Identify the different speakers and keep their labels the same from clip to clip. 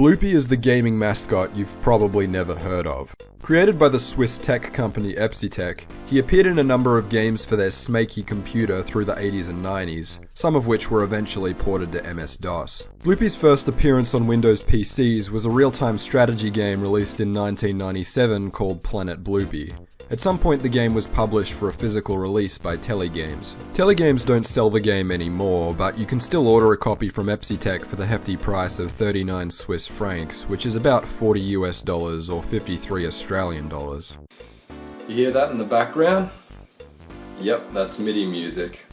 Speaker 1: Blupi is the gaming mascot you've probably never heard of. Created by the Swiss tech company Epsitec, he appeared in a number of games for their Smaky computer through the 80s and 90s, some of which were eventually ported to MS-DOS. Blupi's first appearance on Windows PCs was a real-time strategy game released in 1997 called Planet Blupi. At some point the game was published for a physical release by Telegames. Telegames don't sell the game anymore, but you can still order a copy from Epsitec for the hefty price of 39 Swiss francs, which is about 40 US dollars or 53 Australian dollars. You hear that in the background? Yep, that's MIDI music.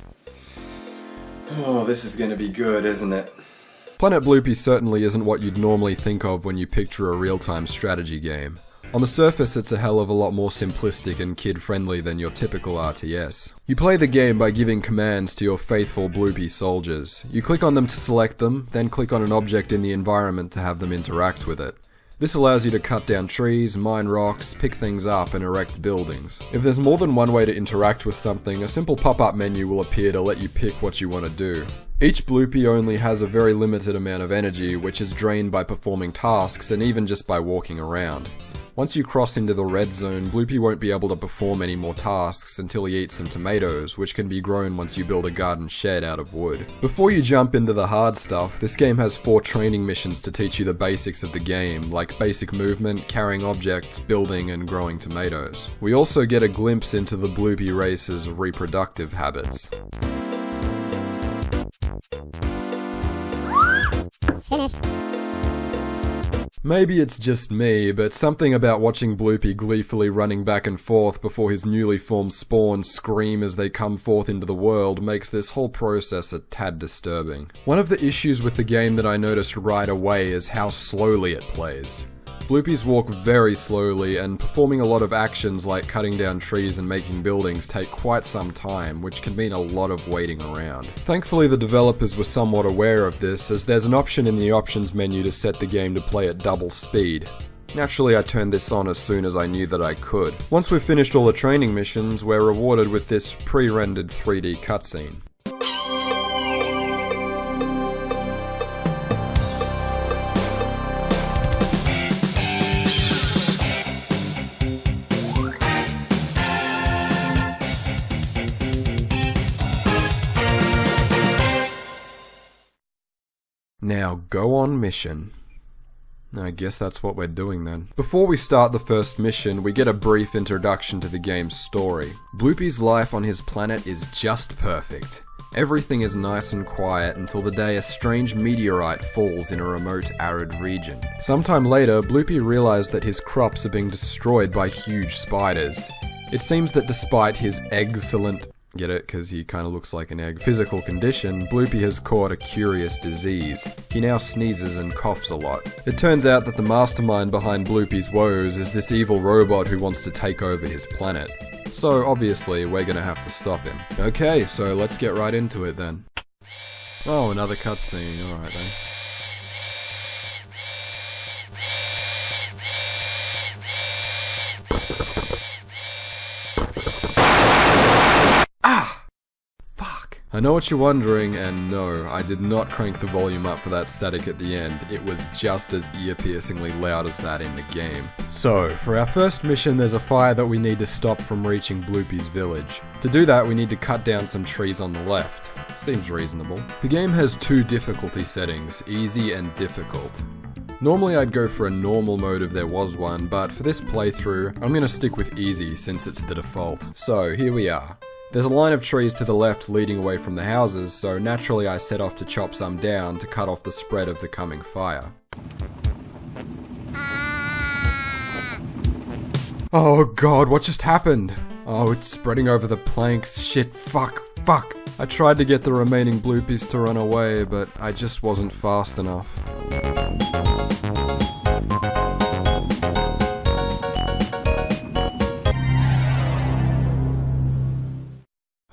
Speaker 1: Oh, this is gonna be good, isn't it? Planet Blupi certainly isn't what you'd normally think of when you picture a real-time strategy game. On the surface, it's a hell of a lot more simplistic and kid-friendly than your typical RTS. You play the game by giving commands to your faithful Blupi soldiers. You click on them to select them, then click on an object in the environment to have them interact with it. This allows you to cut down trees, mine rocks, pick things up, and erect buildings. If there's more than one way to interact with something, a simple pop-up menu will appear to let you pick what you want to do. Each Blupi only has a very limited amount of energy, which is drained by performing tasks and even just by walking around. Once you cross into the red zone, Blupi won't be able to perform any more tasks until he eats some tomatoes, which can be grown once you build a garden shed out of wood. Before you jump into the hard stuff, this game has four training missions to teach you the basics of the game, like basic movement, carrying objects, building, and growing tomatoes. We also get a glimpse into the Blupi race's reproductive habits. Finished. Maybe it's just me, but something about watching Blupi gleefully running back and forth before his newly formed spawn scream as they come forth into the world makes this whole process a tad disturbing. One of the issues with the game that I noticed right away is how slowly it plays. Blupis walk very slowly, and performing a lot of actions like cutting down trees and making buildings take quite some time, which can mean a lot of waiting around. Thankfully the developers were somewhat aware of this, as there's an option in the options menu to set the game to play at double speed. Naturally, I turned this on as soon as I knew that I could. Once we've finished all the training missions, we're rewarded with this pre-rendered 3D cutscene. Now go on mission. I guess that's what we're doing then. Before we start the first mission, we get a brief introduction to the game's story. Blupi's life on his planet is just perfect. Everything is nice and quiet until the day a strange meteorite falls in a remote arid region. Sometime later, Blupi realized that his crops are being destroyed by huge spiders. It seems that despite his excellent Get it? Because he kind of looks like an egg. Physical condition, Blupi has caught a curious disease. He now sneezes and coughs a lot. It turns out that the mastermind behind Blupi's woes is this evil robot who wants to take over his planet. So obviously, we're gonna have to stop him. Okay, so let's get right into it then. Oh, another cutscene. Alright then. I know what you're wondering, and no, I did not crank the volume up for that static at the end. It was just as ear-piercingly loud as that in the game. So, for our first mission, there's a fire that we need to stop from reaching Blupi's village. To do that, we need to cut down some trees on the left. Seems reasonable. The game has two difficulty settings, easy and difficult. Normally I'd go for a normal mode if there was one, but for this playthrough, I'm gonna stick with easy since it's the default. So, here we are. There's a line of trees to the left leading away from the houses, so naturally I set off to chop some down to cut off the spread of the coming fire. Oh god, what just happened? Oh, it's spreading over the planks. Shit, fuck, fuck. I tried to get the remaining blupis to run away, but I just wasn't fast enough.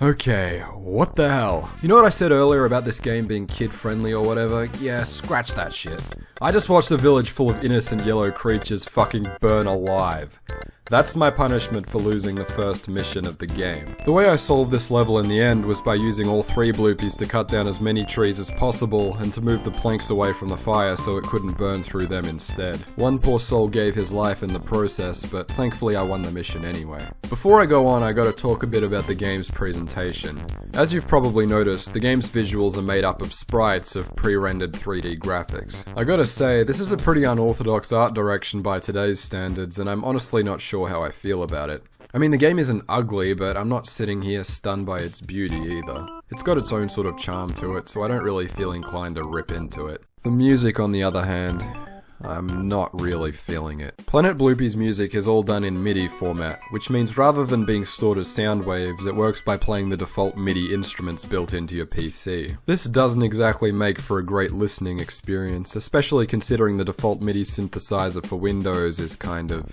Speaker 1: Okay, what the hell? You know what I said earlier about this game being kid-friendly or whatever? Yeah, scratch that shit. I just watched a village full of innocent yellow creatures fucking burn alive. That's my punishment for losing the first mission of the game. The way I solved this level in the end was by using all three blupis to cut down as many trees as possible and to move the planks away from the fire so it couldn't burn through them instead. One poor soul gave his life in the process, but thankfully I won the mission anyway. Before I go on, I gotta talk a bit about the game's presentation. As you've probably noticed, the game's visuals are made up of sprites of pre-rendered 3D graphics. I gotta say, this is a pretty unorthodox art direction by today's standards, and I'm honestly not sure how I feel about it. I mean, the game isn't ugly, but I'm not sitting here stunned by its beauty either. It's got its own sort of charm to it, so I don't really feel inclined to rip into it. The music, on the other hand, I'm not really feeling it. Planet Blupi's music is all done in MIDI format, which means rather than being stored as sound waves, it works by playing the default MIDI instruments built into your PC. This doesn't exactly make for a great listening experience, especially considering the default MIDI synthesizer for Windows is kind of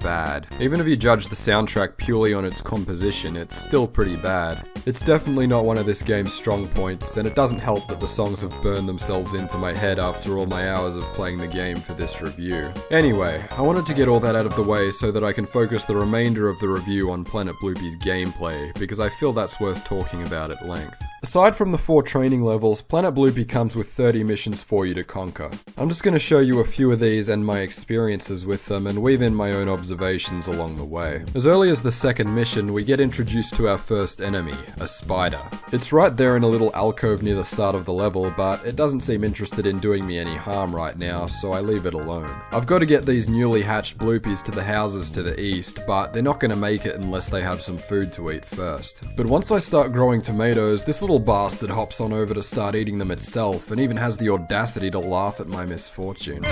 Speaker 1: bad. Even if you judge the soundtrack purely on its composition, it's still pretty bad. It's definitely not one of this game's strong points, and it doesn't help that the songs have burned themselves into my head after all my hours of playing the game for this review. Anyway, I wanted to get all that out of the way so that I can focus the remainder of the review on Planet Blupi's gameplay, because I feel that's worth talking about at length. Aside from the four training levels, Planet Blupi comes with 30 missions for you to conquer. I'm just going to show you a few of these and my experiences with them and weave in my own observations along the way. As early as the second mission, we get introduced to our first enemy, a spider. It's right there in a little alcove near the start of the level, but it doesn't seem interested in doing me any harm right now, so I leave it alone. I've got to get these newly hatched blupis to the houses to the east, but they're not going to make it unless they have some food to eat first. But once I start growing tomatoes, this little bastard hops on over to start eating them itself, and even has the audacity to laugh at my misfortune.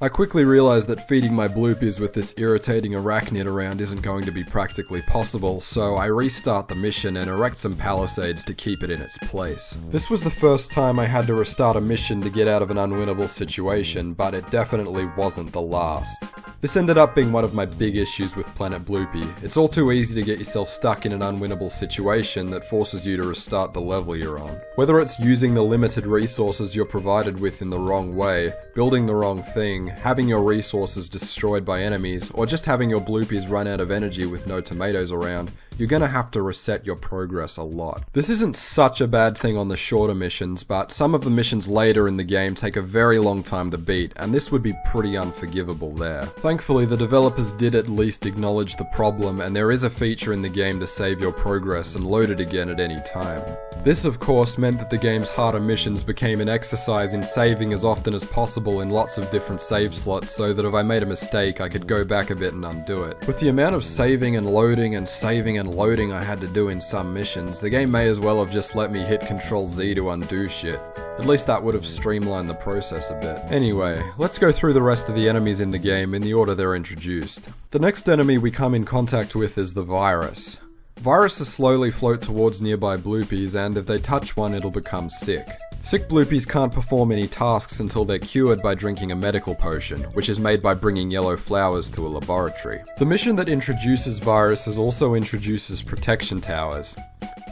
Speaker 1: I quickly realized that feeding my blupis with this irritating arachnid around isn't going to be practically possible, so I restart the mission and erect some palisades to keep it in its place. This was the first time I had to restart a mission to get out of an unwinnable situation, but it definitely wasn't the last. This ended up being one of my big issues with Planet Blupi. It's all too easy to get yourself stuck in an unwinnable situation that forces you to restart the level you're on. Whether it's using the limited resources you're provided with in the wrong way, building the wrong thing, having your resources destroyed by enemies, or just having your blupis run out of energy with no tomatoes around, you're gonna have to reset your progress a lot. This isn't such a bad thing on the shorter missions, but some of the missions later in the game take a very long time to beat, and this would be pretty unforgivable there. Thankfully, the developers did at least acknowledge the problem, and there is a feature in the game to save your progress and load it again at any time. This, of course, meant that the game's harder missions became an exercise in saving as often as possible in lots of different save slots so that if I made a mistake, I could go back a bit and undo it. With the amount of saving and loading and saving and loading I had to do in some missions, the game may as well have just let me hit Ctrl Z to undo shit. At least that would have streamlined the process a bit. Anyway, let's go through the rest of the enemies in the game in the order they're introduced. The next enemy we come in contact with is the virus. Viruses slowly float towards nearby blupis, and if they touch one, it'll become sick. Sick blupis can't perform any tasks until they're cured by drinking a medical potion, which is made by bringing yellow flowers to a laboratory. The mission that introduces viruses also introduces protection towers.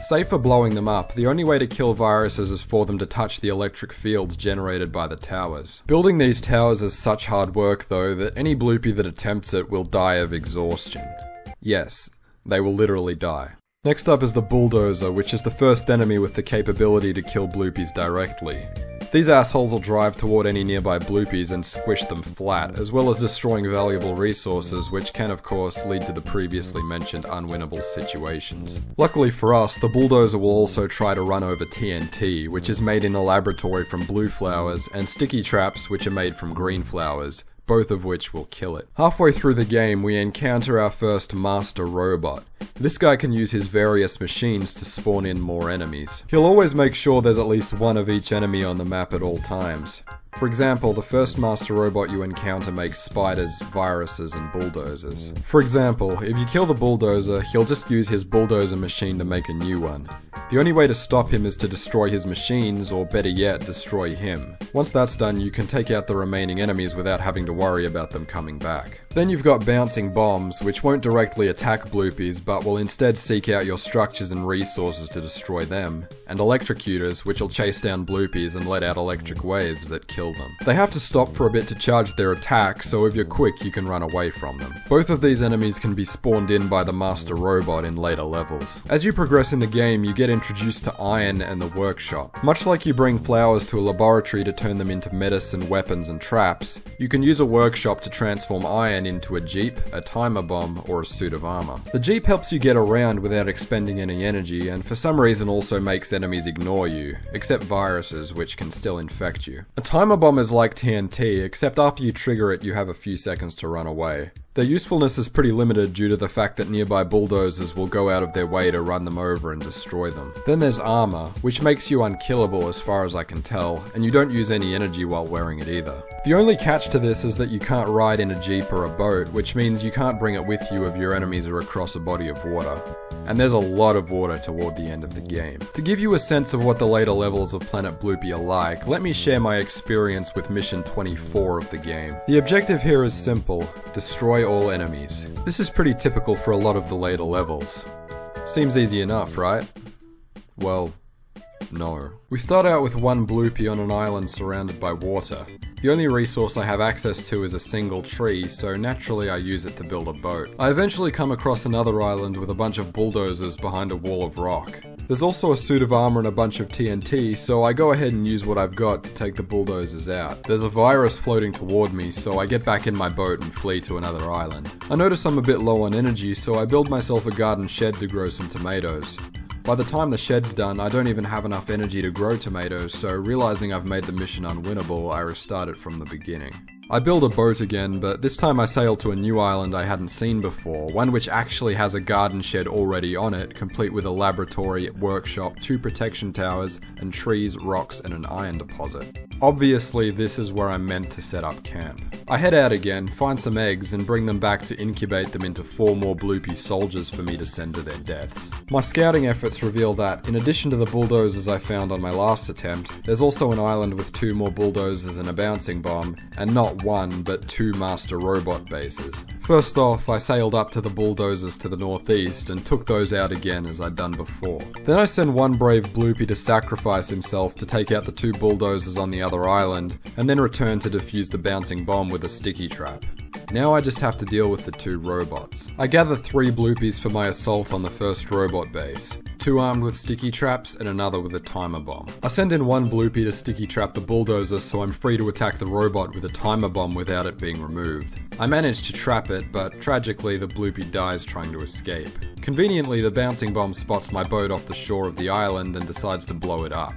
Speaker 1: Save for blowing them up, the only way to kill viruses is for them to touch the electric fields generated by the towers. Building these towers is such hard work though that any blupi that attempts it will die of exhaustion. Yes, they will literally die. Next up is the Bulldozer, which is the first enemy with the capability to kill blupis directly. These assholes will drive toward any nearby blupis and squish them flat, as well as destroying valuable resources, which can of course lead to the previously mentioned unwinnable situations. Luckily for us, the bulldozer will also try to run over TNT, which is made in a laboratory from blue flowers, and sticky traps, which are made from green flowers, both of which will kill it. Halfway through the game, we encounter our first master robot. This guy can use his various machines to spawn in more enemies. He'll always make sure there's at least one of each enemy on the map at all times. For example, the first master robot you encounter makes spiders, viruses, and bulldozers. For example, if you kill the bulldozer, he'll just use his bulldozer machine to make a new one. The only way to stop him is to destroy his machines, or better yet, destroy him. Once that's done, you can take out the remaining enemies without having to worry about them coming back. Then you've got bouncing bombs, which won't directly attack blupis, but will instead seek out your structures and resources to destroy them, and electrocutors, which will chase down blupis and let out electric waves that kill them. They have to stop for a bit to charge their attack, so if you're quick, you can run away from them. Both of these enemies can be spawned in by the Master Robot in later levels. As you progress in the game, you get introduced to Iron and the Workshop. Much like you bring flowers to a laboratory to turn them into medicine, weapons, and traps, you can use a workshop to transform Iron into a jeep, a timer bomb, or a suit of armor. The jeep helps you get around without expending any energy, and for some reason also makes enemies ignore you, except viruses, which can still infect you. A timer bomb is like TNT, except after you trigger it, you have a few seconds to run away. Their usefulness is pretty limited due to the fact that nearby bulldozers will go out of their way to run them over and destroy them. Then there's armor, which makes you unkillable as far as I can tell, and you don't use any energy while wearing it either. The only catch to this is that you can't ride in a jeep or a boat, which means you can't bring it with you if your enemies are across a body of water. And there's a lot of water toward the end of the game. To give you a sense of what the later levels of Planet Blupi are like, let me share my experience with Mission 24 of the game. The objective here is simple, destroy all enemies. This is pretty typical for a lot of the later levels. Seems easy enough, right? Well, no. We start out with one blupi on an island surrounded by water. The only resource I have access to is a single tree, so naturally I use it to build a boat. I eventually come across another island with a bunch of bulldozers behind a wall of rock. There's also a suit of armor and a bunch of TNT, so I go ahead and use what I've got to take the bulldozers out. There's a virus floating toward me, so I get back in my boat and flee to another island. I notice I'm a bit low on energy, so I build myself a garden shed to grow some tomatoes. By the time the shed's done, I don't even have enough energy to grow tomatoes, so realizing I've made the mission unwinnable, I restart it from the beginning. I build a boat again, but this time I sail to a new island I hadn't seen before, one which actually has a garden shed already on it, complete with a laboratory, workshop, two protection towers, and trees, rocks, and an iron deposit. Obviously, this is where I'm meant to set up camp. I head out again, find some eggs, and bring them back to incubate them into four more blupi soldiers for me to send to their deaths. My scouting efforts reveal that, in addition to the bulldozers I found on my last attempt, there's also an island with two more bulldozers and a bouncing bomb, and not one, but two master robot bases. First off, I sailed up to the bulldozers to the northeast and took those out again as I'd done before. Then I send one brave blupi to sacrifice himself to take out the two bulldozers on the other island, and then return to defuse the bouncing bomb with a sticky trap. Now I just have to deal with the two robots. I gather three blupis for my assault on the first robot base. Two armed with sticky traps and another with a timer bomb. I send in one blupi to sticky trap the bulldozer so I'm free to attack the robot with a timer bomb without it being removed. I manage to trap it, but tragically the blupi dies trying to escape. Conveniently, the bouncing bomb spots my boat off the shore of the island and decides to blow it up.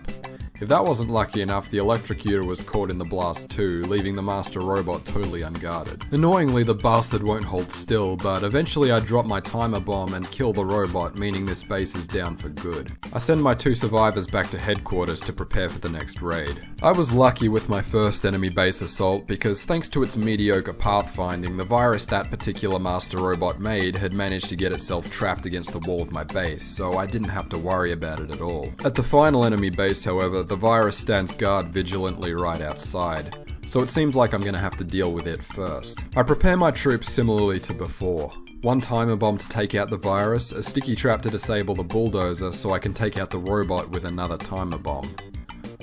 Speaker 1: If that wasn't lucky enough, the electrocutor was caught in the blast too, leaving the master robot totally unguarded. Annoyingly, the bastard won't hold still, but eventually I drop my timer bomb and kill the robot, meaning this base is down for good. I send my two survivors back to headquarters to prepare for the next raid. I was lucky with my first enemy base assault because thanks to its mediocre pathfinding, the virus that particular master robot made had managed to get itself trapped against the wall of my base, so I didn't have to worry about it at all. At the final enemy base, however, the virus stands guard vigilantly right outside, so it seems like I'm gonna have to deal with it first. I prepare my troops similarly to before. One timer bomb to take out the virus, a sticky trap to disable the bulldozer so I can take out the robot with another timer bomb.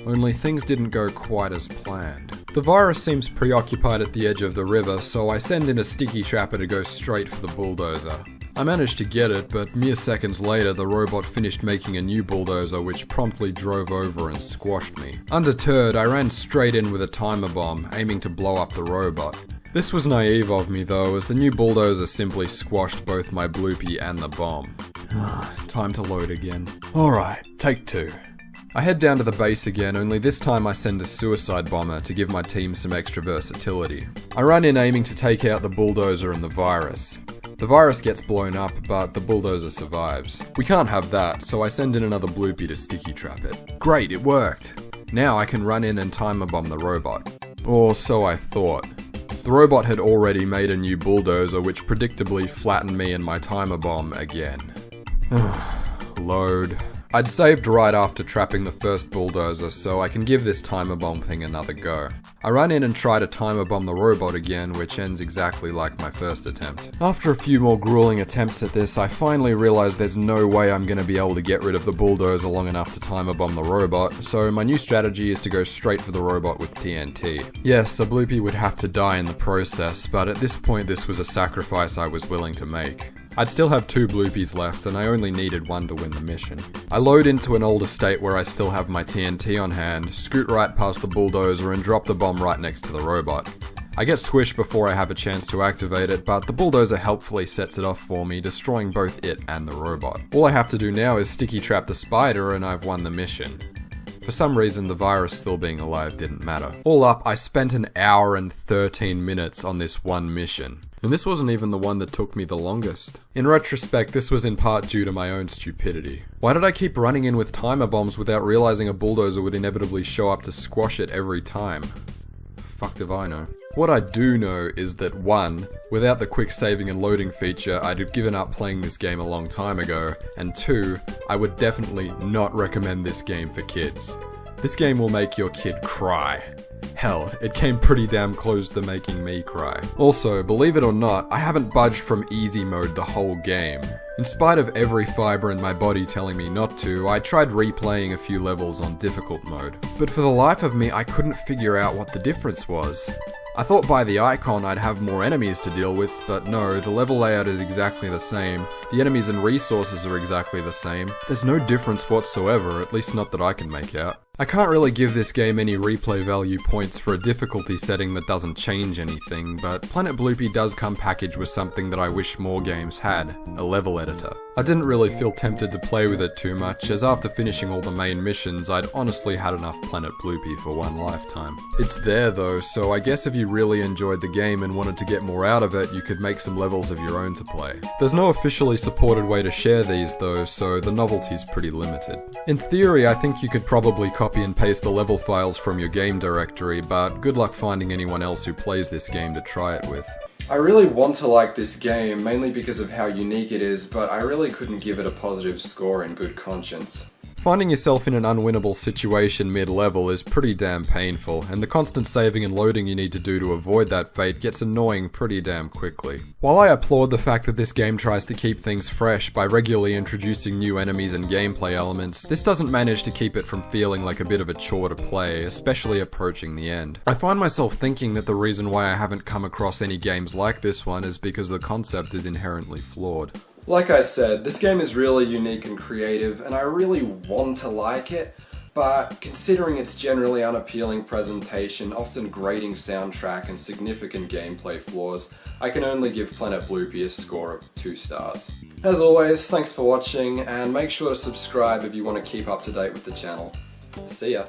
Speaker 1: Only things didn't go quite as planned. The virus seems preoccupied at the edge of the river, so I send in a sticky trapper to go straight for the bulldozer. I managed to get it, but mere seconds later the robot finished making a new bulldozer which promptly drove over and squashed me. Undeterred, I ran straight in with a timer bomb, aiming to blow up the robot. This was naive of me though, as the new bulldozer simply squashed both my blupi and the bomb. Time to load again. Alright, take two. I head down to the base again, only this time I send a suicide bomber to give my team some extra versatility. I run in aiming to take out the bulldozer and the virus. The virus gets blown up, but the bulldozer survives. We can't have that, so I send in another blupi to sticky trap it. Great, it worked! Now I can run in and timer bomb the robot. Or so I thought. The robot had already made a new bulldozer which predictably flattened me and my timer bomb again. Load. I'd saved right after trapping the first bulldozer, so I can give this timer bomb thing another go. I run in and try to timer bomb the robot again, which ends exactly like my first attempt. After a few more grueling attempts at this, I finally realize there's no way I'm gonna be able to get rid of the bulldozer long enough to timer bomb the robot, so my new strategy is to go straight for the robot with TNT. Yes, a blupi would have to die in the process, but at this point this was a sacrifice I was willing to make. I'd still have two blupis left, and I only needed one to win the mission. I load into an old estate where I still have my TNT on hand, scoot right past the bulldozer, and drop the bomb right next to the robot. I get squished before I have a chance to activate it, but the bulldozer helpfully sets it off for me, destroying both it and the robot. All I have to do now is sticky trap the spider, and I've won the mission. For some reason, the virus still being alive didn't matter. All up, I spent an hour and 13 minutes on this one mission. And this wasn't even the one that took me the longest. In retrospect, this was in part due to my own stupidity. Why did I keep running in with timer bombs without realizing a bulldozer would inevitably show up to squash it every time? Fuck if I know. What I do know is that 1. Without the quick saving and loading feature, I'd have given up playing this game a long time ago, and 2. I would definitely not recommend this game for kids. This game will make your kid cry. Hell, it came pretty damn close to making me cry. Also, believe it or not, I haven't budged from easy mode the whole game. In spite of every fibre in my body telling me not to, I tried replaying a few levels on difficult mode. But for the life of me, I couldn't figure out what the difference was. I thought by the icon I'd have more enemies to deal with, but no, the level layout is exactly the same, the enemies and resources are exactly the same, there's no difference whatsoever, at least not that I can make out. I can't really give this game any replay value points for a difficulty setting that doesn't change anything, but Planet Blupi does come packaged with something that I wish more games had, a level editor. I didn't really feel tempted to play with it too much, as after finishing all the main missions, I'd honestly had enough Planet Blupi for one lifetime. It's there though, so I guess if you really enjoyed the game and wanted to get more out of it, you could make some levels of your own to play. There's no officially supported way to share these though, so the novelty's pretty limited. In theory, I think you could probably copy and paste the level files from your game directory, but good luck finding anyone else who plays this game to try it with. I really want to like this game, mainly because of how unique it is, but I really couldn't give it a positive score in good conscience. Finding yourself in an unwinnable situation mid-level is pretty damn painful, and the constant saving and loading you need to do to avoid that fate gets annoying pretty damn quickly. While I applaud the fact that this game tries to keep things fresh by regularly introducing new enemies and gameplay elements, this doesn't manage to keep it from feeling like a bit of a chore to play, especially approaching the end. I find myself thinking that the reason why I haven't come across any games like this one is because the concept is inherently flawed. Like I said, this game is really unique and creative, and I really want to like it, but considering its generally unappealing presentation, often grating soundtrack, and significant gameplay flaws, I can only give Planet Blupi a score of 2 stars. As always, thanks for watching, and make sure to subscribe if you want to keep up to date with the channel. See ya!